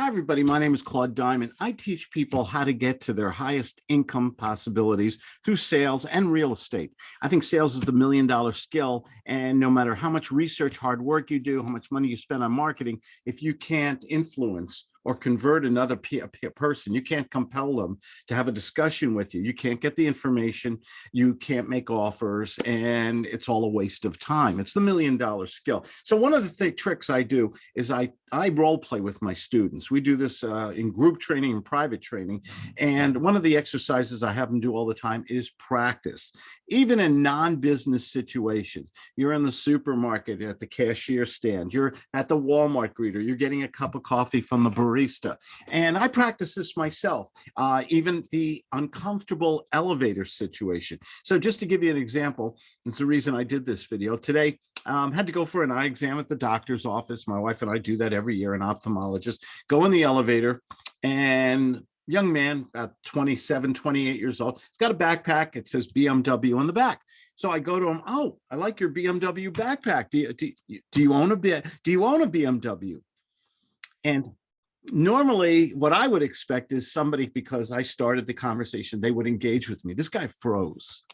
Hi, everybody. My name is Claude Diamond. I teach people how to get to their highest income possibilities through sales and real estate. I think sales is the million dollar skill. And no matter how much research, hard work you do, how much money you spend on marketing, if you can't influence or convert another person. You can't compel them to have a discussion with you. You can't get the information. You can't make offers and it's all a waste of time. It's the million dollar skill. So one of the th tricks I do is I, I role play with my students. We do this uh, in group training and private training. And one of the exercises I have them do all the time is practice. Even in non-business situations, you're in the supermarket at the cashier stand, you're at the Walmart greeter, you're getting a cup of coffee from the barista. And I practice this myself, uh, even the uncomfortable elevator situation. So just to give you an example, it's the reason I did this video today, um, had to go for an eye exam at the doctor's office. My wife and I do that every year, an ophthalmologist, go in the elevator and young man, about 27, 28 years old. He's got a backpack. It says BMW on the back. So I go to him. Oh, I like your BMW backpack. Do you, do, do you own a do you own a BMW? And normally what I would expect is somebody, because I started the conversation, they would engage with me. This guy froze.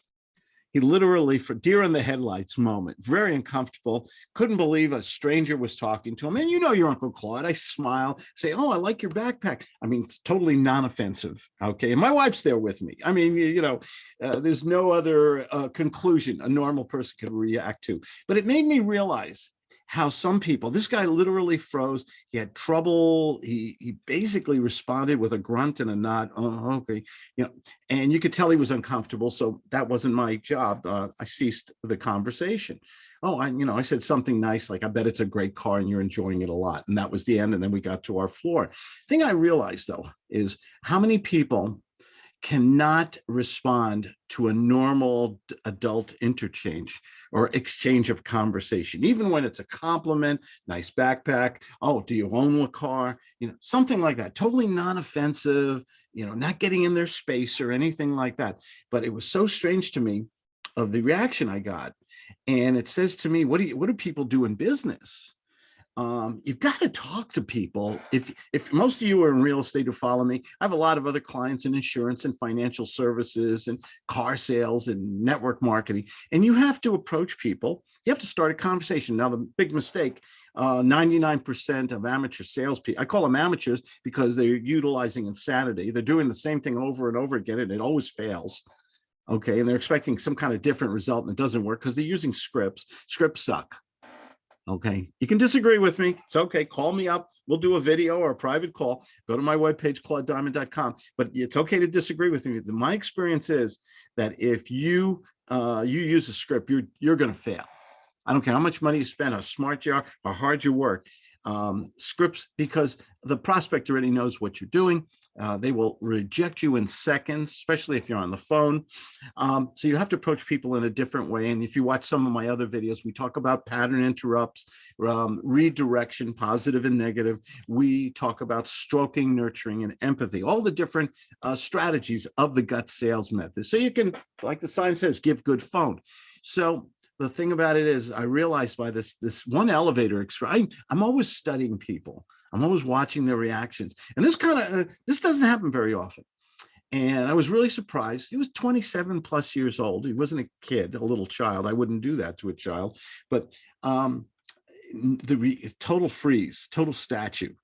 He literally, for deer in the headlights moment, very uncomfortable, couldn't believe a stranger was talking to him. And you know your Uncle Claude, I smile, say, oh, I like your backpack. I mean, it's totally non-offensive, okay? And my wife's there with me. I mean, you, know, uh, there's no other uh, conclusion a normal person could react to. But it made me realize how some people, this guy literally froze. He had trouble. He, he basically responded with a grunt and a nod. Oh, okay. You know, and you could tell he was uncomfortable. So that wasn't my job. Uh, I ceased the conversation. Oh, I, you know, I said something nice, like, I bet it's a great car and you're enjoying it a lot. And that was the end. And then we got to our floor. thing I realized though, is how many people cannot respond to a normal adult interchange or exchange of conversation, even when it's a compliment, nice backpack. Oh, do you own a car? You know, something like that, totally non-offensive, you know, not getting in their space or anything like that. But it was so strange to me of the reaction I got. And it says to me, what do you, what do people do in business? Um, you've got to talk to people. If if most of you are in real estate who follow me, I have a lot of other clients in insurance and financial services and car sales and network marketing. And you have to approach people. You have to start a conversation. Now, the big mistake, 99% uh, of amateur salespeople, I call them amateurs because they're utilizing insanity. They're doing the same thing over and over again, and it always fails okay and they're expecting some kind of different result and it doesn't work because they're using scripts scripts suck Okay, you can disagree with me. It's okay. Call me up. We'll do a video or a private call. Go to my webpage, claudediamond.com. But it's okay to disagree with me. My experience is that if you uh, you use a script, you're you're going to fail. I don't care how much money you spend, how smart you are, how hard you work um, scripts because the prospect already knows what you're doing. Uh, they will reject you in seconds, especially if you're on the phone. Um, so you have to approach people in a different way. And if you watch some of my other videos, we talk about pattern interrupts, um, redirection, positive and negative. We talk about stroking, nurturing, and empathy, all the different uh, strategies of the gut sales method. So you can, like the sign says, give good phone. So the thing about it is I realized by this this one elevator I, I'm always studying people. I'm always watching their reactions. And this kind of uh, this doesn't happen very often. And I was really surprised. He was 27 plus years old. He wasn't a kid, a little child. I wouldn't do that to a child. But um, the total freeze, total statue.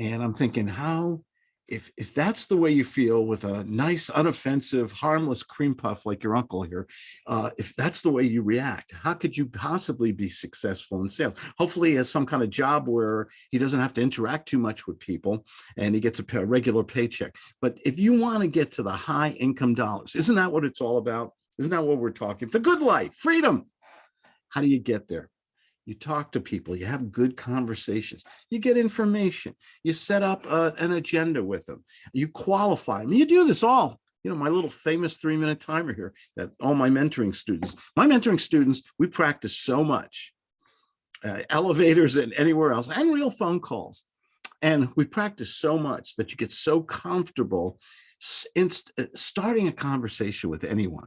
And I'm thinking, how if if that's the way you feel with a nice unoffensive harmless cream puff like your uncle here uh, if that's the way you react how could you possibly be successful in sales? Hopefully he has some kind of job where he doesn't have to interact too much with people and he gets a regular paycheck. But if you want to get to the high income dollars isn't that what it's all about? Isn't that what we're talking a good life freedom. How do you get there you talk to people, you have good conversations, you get information, you set up uh, an agenda with them, you qualify them. You do this all, you know, my little famous three minute timer here that all my mentoring students, my mentoring students, we practice so much, uh, elevators and anywhere else and real phone calls. And we practice so much that you get so comfortable in uh, starting a conversation with anyone.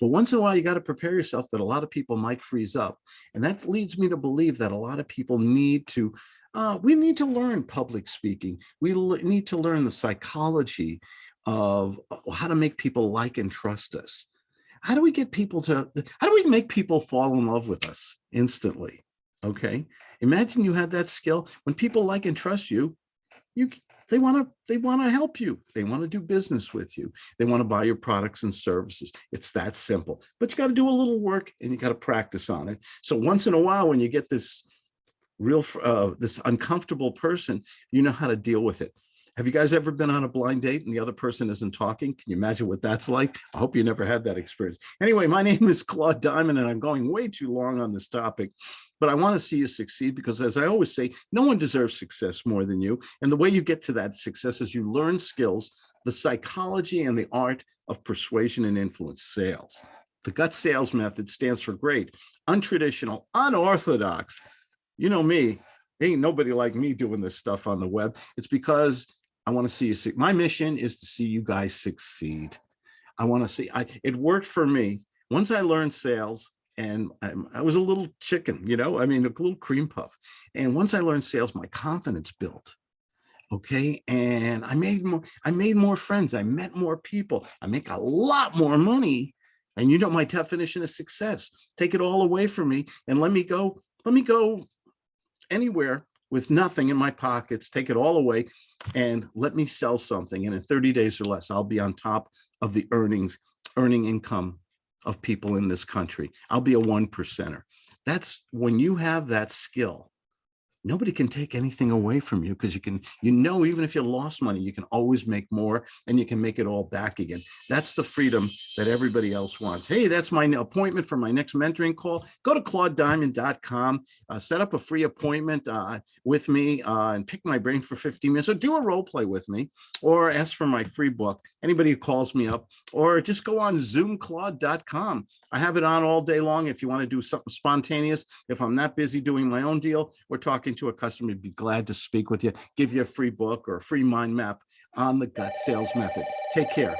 But once in a while, you got to prepare yourself that a lot of people might freeze up. And that leads me to believe that a lot of people need to Uh, we need to learn public speaking. We need to learn the psychology of uh, how to make people like and trust us. How do we get people to, how do we make people fall in love with us instantly? Okay. Imagine you had that skill. When people like and trust you, you they want to they want to help you. They want to do business with you. They want to buy your products and services. It's that simple. But you got to do a little work and you got to practice on it. So once in a while, when you get this real uh, this uncomfortable person, you know how to deal with it. Have you guys ever been on a blind date and the other person isn't talking? Can you imagine what that's like? I hope you never had that experience. Anyway, my name is Claude Diamond and I'm going way too long on this topic, but I want to see you succeed because as I always say, no one deserves success more than you. And the way you get to that success is you learn skills, the psychology and the art of persuasion and influence sales. The gut sales method stands for great, untraditional, unorthodox. You know me, ain't nobody like me doing this stuff on the web. It's because I want to see you see. My mission is to see you guys succeed. I want to see. I it worked for me once I learned sales, and I, I was a little chicken, you know. I mean, a little cream puff. And once I learned sales, my confidence built. Okay, and I made more. I made more friends. I met more people. I make a lot more money. And you know my definition of success. Take it all away from me and let me go. Let me go anywhere with nothing in my pockets, take it all away and let me sell something. And in 30 days or less, I'll be on top of the earnings, earning income of people in this country. I'll be a one percenter. That's when you have that skill, nobody can take anything away from you because you can, you know, even if you lost money, you can always make more and you can make it all back again. That's the freedom that everybody else wants. Hey, that's my appointment for my next mentoring call. Go to claudediamond.com, uh, set up a free appointment uh, with me uh, and pick my brain for 15 minutes or do a role play with me or ask for my free book. Anybody who calls me up or just go on zoomclaude.com. I have it on all day long if you want to do something spontaneous. If I'm not busy doing my own deal, we're talking to a customer, be glad to speak with you, give you a free book or a free mind map on the gut sales method. Take care.